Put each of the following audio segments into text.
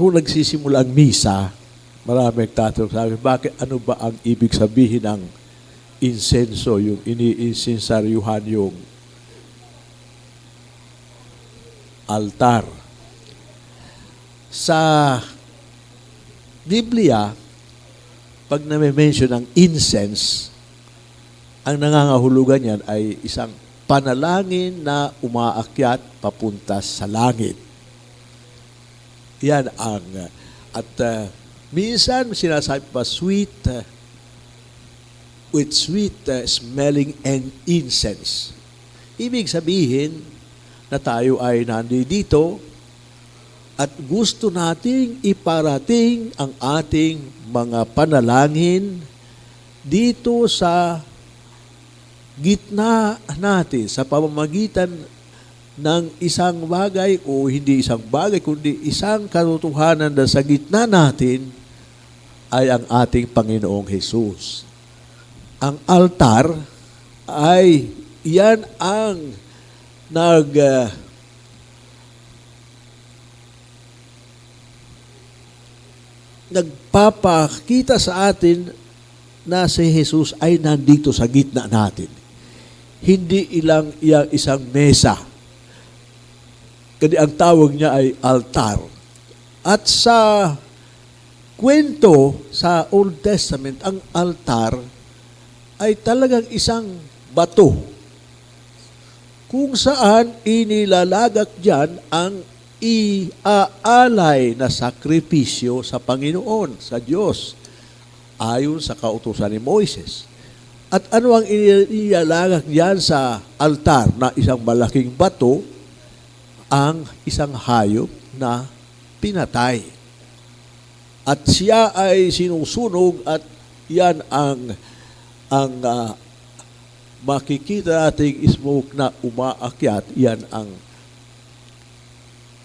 kung, nagsisimula ang misa, marami nagtatanong sa akin, bakit ano ba ang ibig sabihin ng insenso, yung iniinsensaryuhan yung altar. Sa Biblia, pag na-mention ang incense, ang nangangahulugan yan ay isang panalangin na umaakyat papunta sa langit. Yan ang, at uh, minsan sinasabi pa, sweet, uh, with sweet uh, smelling and incense. Ibig sabihin na tayo ay nandito at gusto nating iparating ang ating mga panalangin dito sa gitna natin sa pamamagitan ng isang bagay o hindi isang bagay kundi isang katotohanan na sa gitna natin ay ang ating Panginoong Hesus. Ang altar ay yan ang nag uh, nagpapakita sa atin na si Jesus ay nandito sa gitna natin. Hindi ilang iyang isang mesa. Kadi ang tawag niya ay altar. At sa kwento sa Old Testament, ang altar ay talagang isang bato kung saan inilalagak diyan ang iaalay na sakripisyo sa Panginoon, sa Diyos, ayon sa kautusan ni Moises. At ano ang inilalagak diyan sa altar na isang malaking bato, ang isang hayop na pinatay. At siya ay sinusunog at yan ang ang uh, makikita nating smoke na umaakyat, yan ang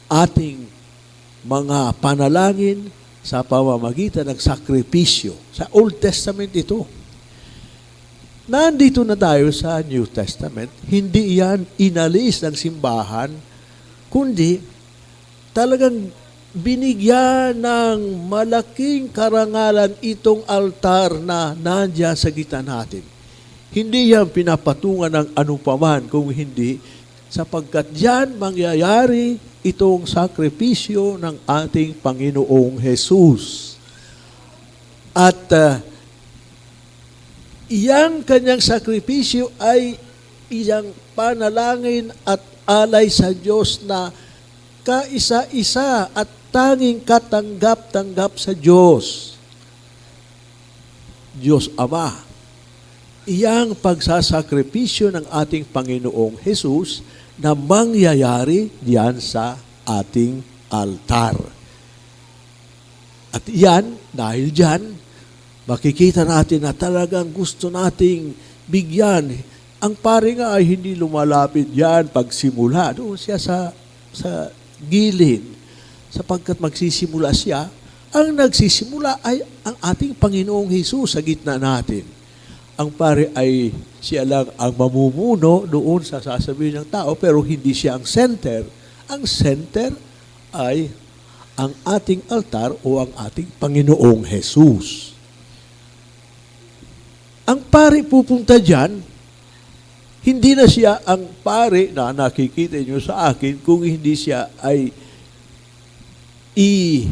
ating mga panalangin sa pamamagitan ng sakripisyo. Sa Old Testament ito. Nandito na tayo sa New Testament, hindi yan inalis ng simbahan, kundi talagang binigyan ng malaking karangalan itong altar na nandiyan sa gitna natin. Hindi yan pinapatungan ng anupaman kung hindi sapagkat diyan mangyayari itong sakripisyo ng ating Panginoong Jesus. At uh, iyang kanyang sakripisyo ay iyang panalangin at alay sa Diyos na kaisa-isa at tanging katanggap-tanggap sa Diyos. Diyos Ama. Iyang pagsasakripisyo ng ating Panginoong Jesus na mangyayari diyan sa ating altar. At yan, dahil diyan, makikita natin na talagang gusto nating bigyan. Ang pare nga ay hindi lumalapit yan pagsimula. Doon siya sa, sa gilid. Sapagkat magsisimula siya, ang nagsisimula ay ang ating Panginoong Hesus sa gitna natin. Ang pare ay siya lang ang mamumuno doon sa sasabihin ng tao, pero hindi siya ang center. Ang center ay ang ating altar o ang ating Panginoong Jesus. Ang pare pupunta dyan, hindi na siya ang pare na nakikita niyo sa akin kung hindi siya ay i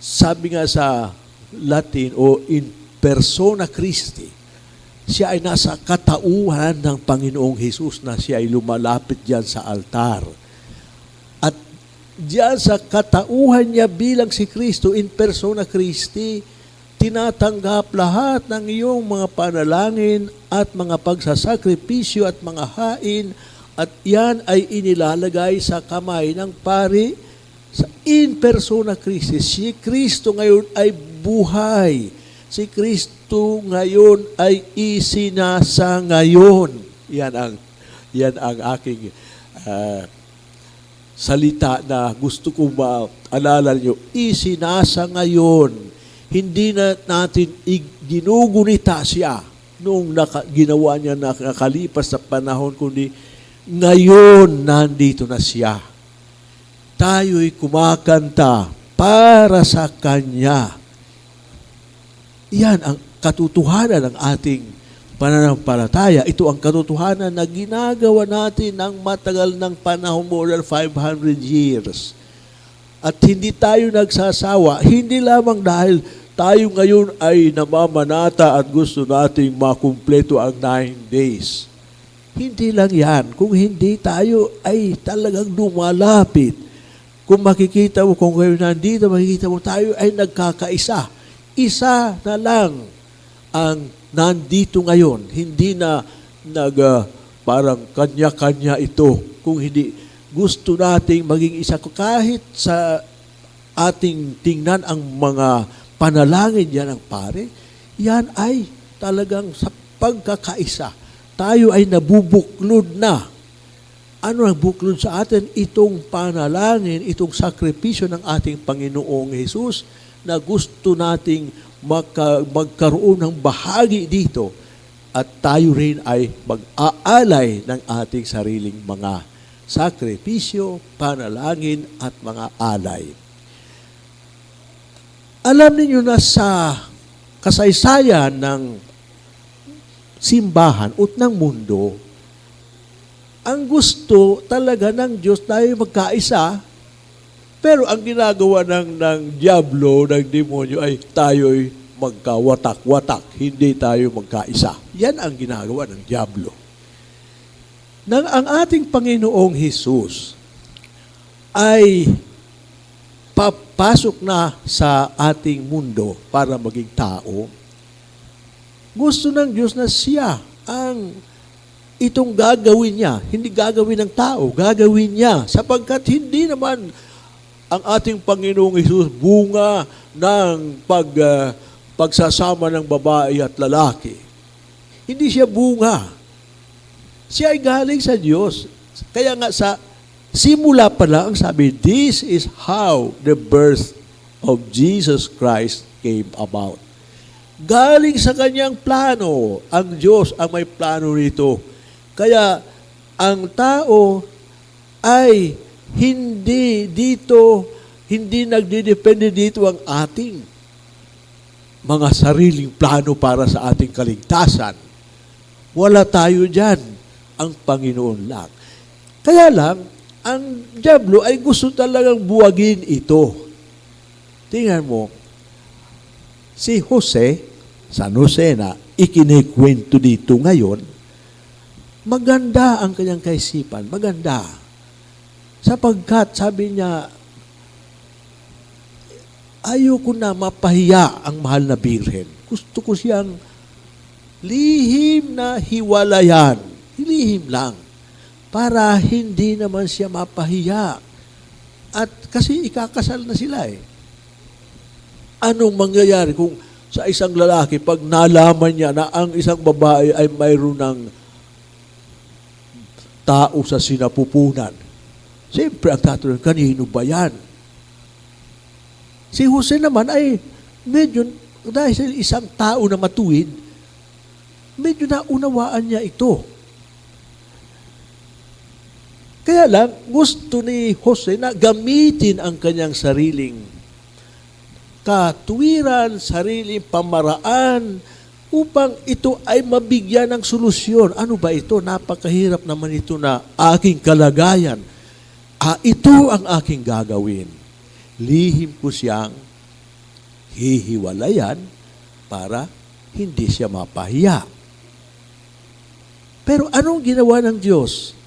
sabi nga sa Latin o in persona Christi, siya ay nasa katauhan ng Panginoong Hesus na siya ay lumalapit diyan sa altar. At diyan sa katauhan niya bilang si Kristo in persona Christi, tinatanggap lahat ng iyong mga panalangin at mga pagsasakripisyo at mga hain at yan ay inilalagay sa kamay ng pari sa in persona Christi. Si Kristo ngayon ay buhay. Si Kristo ngayon ay isinasa ngayon. Yan ang yan ang aking uh, salita na gusto kong maalala niyo. Isinasa ngayon. Hindi na natin ginugunita siya nung naka, ginawa niya nakakalipas sa panahon, kundi ngayon nandito na siya tayo'y kumakanta para sa Kanya. Yan ang katotohanan ng ating pananampalataya. Ito ang katotohanan na ginagawa natin ng matagal ng panahon, more than 500 years. At hindi tayo nagsasawa, hindi lamang dahil tayo ngayon ay namamanata at gusto nating makumpleto ang nine days. Hindi lang yan. Kung hindi tayo ay talagang lumalapit. Kung makikita mo, kung kayo nandito, makikita mo, tayo ay nagkakaisa. Isa na lang ang nandito ngayon. Hindi na nag, ah, parang kanya-kanya ito. Kung hindi, gusto nating maging isa kahit sa ating tingnan ang mga panalangin yan ang pare, yan ay talagang sa pagkakaisa. Tayo ay nabubuklod na. Ano ang buklod sa atin? Itong panalangin, itong sakripisyo ng ating Panginoong Jesus na gusto nating magka, magkaroon ng bahagi dito at tayo rin ay mag-aalay ng ating sariling mga sakripisyo, panalangin at mga alay. Alam niyo na sa kasaysayan ng simbahan at ng mundo, ang gusto talaga ng Diyos tayo magkaisa, pero ang ginagawa ng, ng Diablo, ng demonyo, ay tayo'y magkawatak-watak, hindi tayo magkaisa. Yan ang ginagawa ng Diablo. Nang ang ating Panginoong Hesus ay papasok na sa ating mundo para maging tao, gusto ng Diyos na siya ang itong gagawin niya. Hindi gagawin ng tao, gagawin niya. Sapagkat hindi naman ang ating Panginoong Isus bunga ng pag, ah, pagsasama ng babae at lalaki. Hindi siya bunga. Siya ay galing sa Diyos. Kaya nga sa simula pa lang, sabi, this is how the birth of Jesus Christ came about. Galing sa kanyang plano. Ang Diyos ang may plano nito. Kaya ang tao ay hindi dito, hindi nagdidepende dito ang ating mga sariling plano para sa ating kaligtasan. Wala tayo dyan. Ang Panginoon lang. Kaya lang, ang Diablo ay gusto talagang buwagin ito. Tingnan mo, si Jose, San Jose na ikinikwento dito ngayon, maganda ang kanyang kaisipan, maganda. Sapagkat sabi niya, ayoko na mapahiya ang mahal na birhen. Gusto ko siyang lihim na hiwalayan. Lihim lang. Para hindi naman siya mapahiya. At kasi ikakasal na sila eh. Anong mangyayari kung sa isang lalaki, pag nalaman niya na ang isang babae ay mayroon ng tao sa sinapupunan. Siyempre, ang tatanong, kanino ba yan? Si Jose naman ay medyo, dahil sa isang tao na matuwid, medyo naunawaan niya ito. Kaya lang, gusto ni Jose na gamitin ang kanyang sariling katuwiran, sariling pamaraan, upang ito ay mabigyan ng solusyon. Ano ba ito? Napakahirap naman ito na aking kalagayan. Ah, ito ang aking gagawin. Lihim ko siyang hihiwalayan para hindi siya mapahiya. Pero anong ginawa ng Diyos?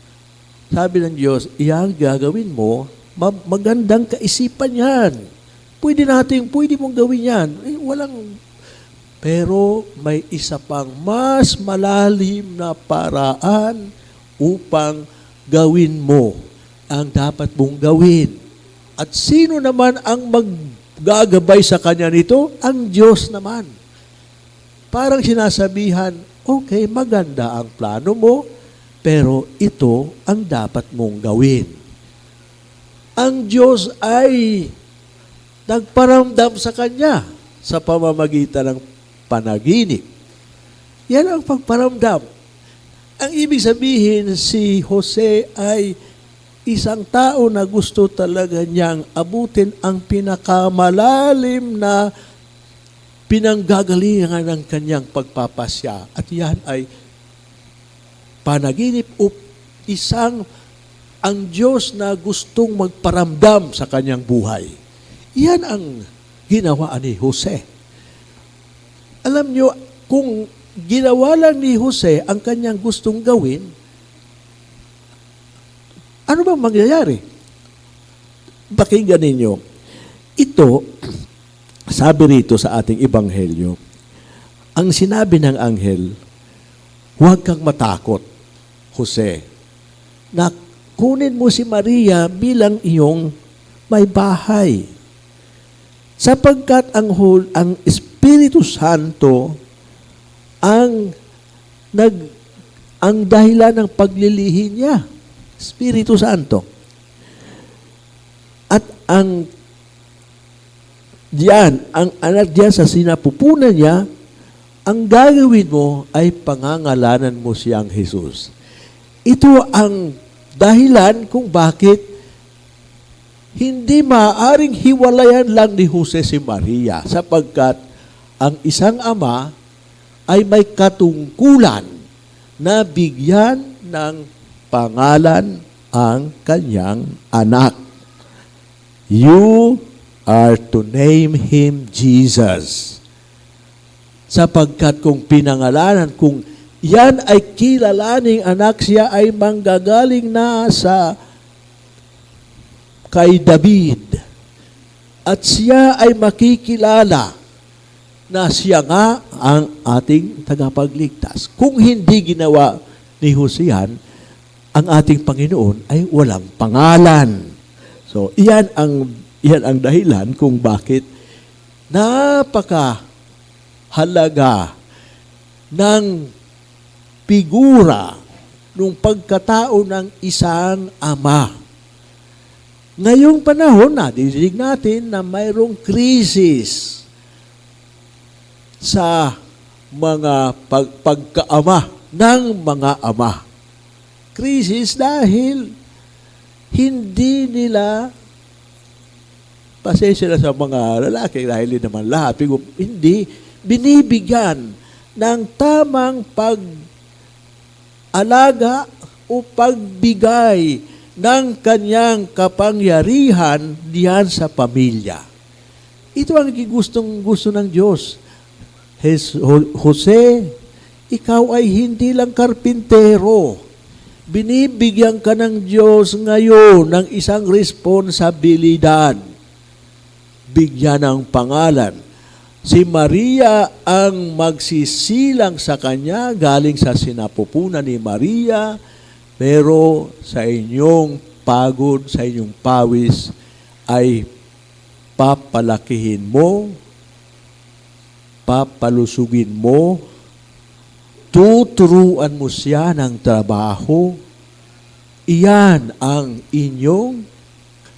Sabi ng Diyos, iyang gagawin mo, ma- magandang kaisipan yan. Pwede natin, pwede mong gawin yan. Eh, walang pero may isa pang mas malalim na paraan upang gawin mo ang dapat mong gawin. At sino naman ang maggagabay sa kanya nito? Ang Diyos naman. Parang sinasabihan, okay, maganda ang plano mo, pero ito ang dapat mong gawin. Ang Diyos ay nagparamdam sa kanya sa pamamagitan ng panaginip. Yan ang pagparamdam. Ang ibig sabihin, si Jose ay isang tao na gusto talaga niyang abutin ang pinakamalalim na pinanggagalingan ng kanyang pagpapasya. At yan ay panaginip o isang ang Diyos na gustong magparamdam sa kanyang buhay. Yan ang ginawa ni Jose. Alam nyo, kung ginawa lang ni Jose ang kanyang gustong gawin, ano bang mangyayari? Pakinggan ninyo. Ito, sabi rito sa ating ebanghelyo, ang sinabi ng anghel, huwag kang matakot, Jose, na kunin mo si Maria bilang iyong may bahay. Sapagkat ang, hul, ang Espiritu Santo ang nag ang dahilan ng paglilihi niya. Espiritu Santo. At ang diyan, ang anak diyan sa sinapupunan niya, ang gagawin mo ay pangangalanan mo siyang Jesus. Ito ang dahilan kung bakit hindi maaring hiwalayan lang ni Jose si Maria sapagkat ang isang ama ay may katungkulan na bigyan ng pangalan ang kanyang anak. You are to name him Jesus. Sapagkat kung pinangalanan, kung yan ay kilalaning anak, siya ay manggagaling na sa kay David. At siya ay makikilala na siya nga ang ating tagapagligtas. Kung hindi ginawa ni Hosean, ang ating Panginoon ay walang pangalan. So, iyan ang, iyan ang dahilan kung bakit napaka halaga ng figura nung pagkatao ng isang ama. Ngayong panahon, nadidinig natin na mayroong krisis sa mga pag pagkaama ng mga ama. Krisis dahil hindi nila pasensya na sa mga lalaki dahil hindi naman lahat. Hindi, binibigyan ng tamang pag-alaga o pagbigay ng kanyang kapangyarihan diyan sa pamilya. Ito ang gustong gusto ng Diyos. Jose, ikaw ay hindi lang karpintero. Binibigyan ka ng Diyos ngayon ng isang responsibilidad. Bigyan ng pangalan. Si Maria ang magsisilang sa kanya galing sa sinapupunan ni Maria, pero sa inyong pagod, sa inyong pawis, ay papalakihin mo, papalusugin mo, tuturuan mo siya ng trabaho, iyan ang inyong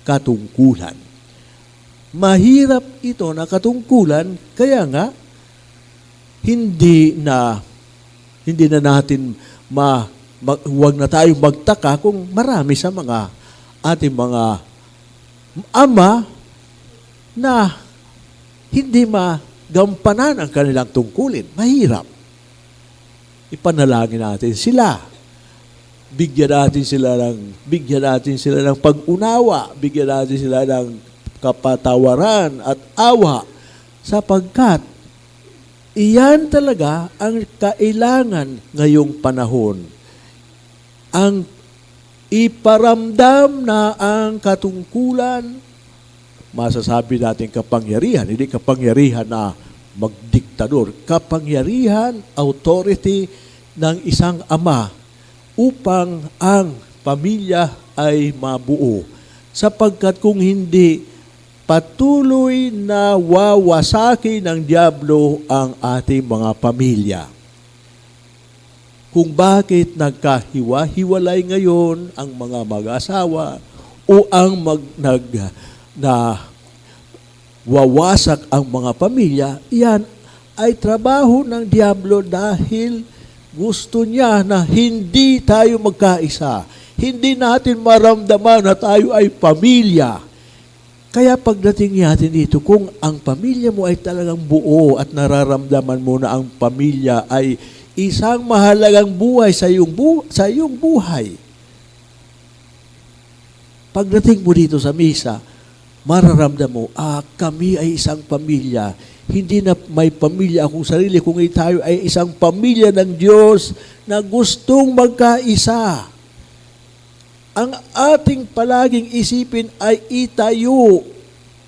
katungkulan. Mahirap ito na katungkulan, kaya nga, hindi na hindi na natin ma, ma huwag na tayong magtaka kung marami sa mga ating mga ama na hindi magampanan ang kanilang tungkulin. Mahirap ipanalangin natin sila. Bigyan natin sila ng bigyan natin sila ng pag-unawa, bigyan natin sila ng kapatawaran at awa sapagkat iyan talaga ang kailangan ngayong panahon. Ang iparamdam na ang katungkulan, masasabi natin kapangyarihan, hindi kapangyarihan na magdiktador, kapangyarihan, authority ng isang ama upang ang pamilya ay mabuo. Sapagkat kung hindi, patuloy na wawasaki ng Diablo ang ating mga pamilya. Kung bakit nagkahiwa-hiwalay ngayon ang mga mag-asawa o ang mag, nag, na wawasak ang mga pamilya, yan ay trabaho ng Diablo dahil gusto niya na hindi tayo magkaisa. hindi natin maramdaman na tayo ay pamilya. Kaya pagdating natin dito, kung ang pamilya mo ay talagang buo at nararamdaman mo na ang pamilya ay isang mahalagang buhay sa iyong, bu- sa iyong buhay, pagdating mo dito sa misa, mararamdam mo, ah, kami ay isang pamilya. Hindi na may pamilya akong sarili, kung tayo ay isang pamilya ng Diyos na gustong magkaisa. Ang ating palaging isipin ay itayo.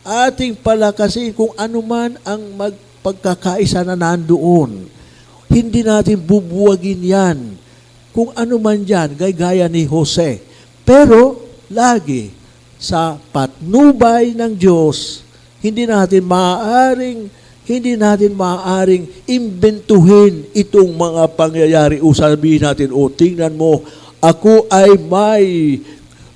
Ating palakasin kung ano man ang magpagkakaisa na nandoon. Hindi natin bubuwagin yan. Kung ano man yan, gaya ni Jose. Pero, lagi, sa patnubay ng Diyos, hindi natin maaaring hindi natin maaaring imbentuhin itong mga pangyayari o sabihin natin, o tingnan mo, ako ay may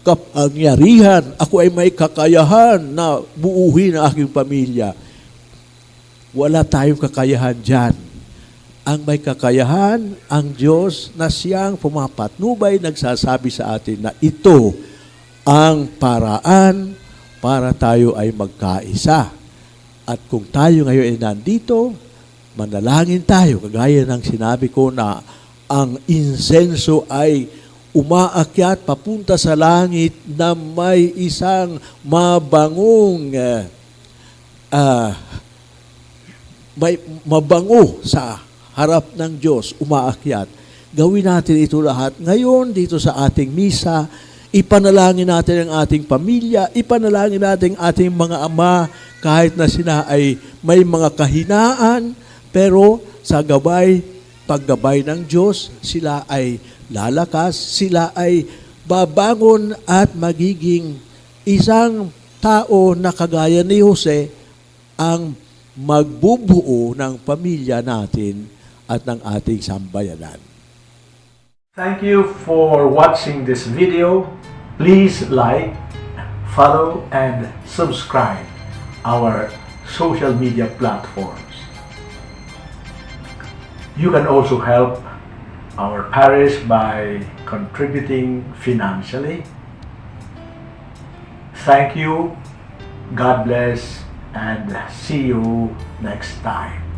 kapangyarihan, ako ay may kakayahan na buuhin ang aking pamilya. Wala tayong kakayahan dyan. Ang may kakayahan, ang Diyos na siyang pumapatnubay, nagsasabi sa atin na ito ang paraan para tayo ay magkaisa. At kung tayo ngayon ay nandito, manalangin tayo, kagaya ng sinabi ko na ang insenso ay umaakyat papunta sa langit na may isang mabangong uh, may mabango sa harap ng Diyos, umaakyat. Gawin natin ito lahat. Ngayon, dito sa ating misa, ipanalangin natin ang ating pamilya, ipanalangin natin ang ating mga ama, kahit na sila ay may mga kahinaan, pero sa gabay, paggabay ng Diyos, sila ay lalakas, sila ay babangon at magiging isang tao na kagaya ni Jose ang magbubuo ng pamilya natin at ng ating sambayanan. Thank you for watching this video. Please like, follow, and subscribe our social media platforms. You can also help our parish by contributing financially. Thank you, God bless, and see you next time.